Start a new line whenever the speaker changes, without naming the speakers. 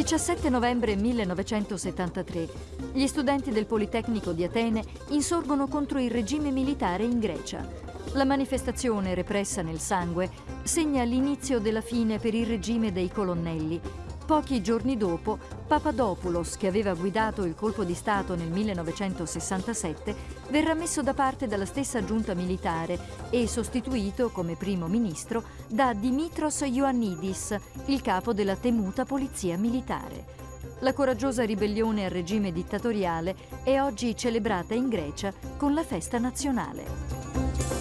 17 novembre 1973. Gli studenti del Politecnico di Atene insorgono contro il regime militare in Grecia. La manifestazione, repressa nel sangue, segna l'inizio della fine per il regime dei colonnelli Pochi giorni dopo, Papadopoulos, che aveva guidato il colpo di Stato nel 1967, verrà messo da parte dalla stessa giunta militare e sostituito come primo ministro da Dimitros Ioannidis, il capo della temuta polizia militare. La coraggiosa ribellione al regime dittatoriale è oggi celebrata in Grecia con la festa nazionale.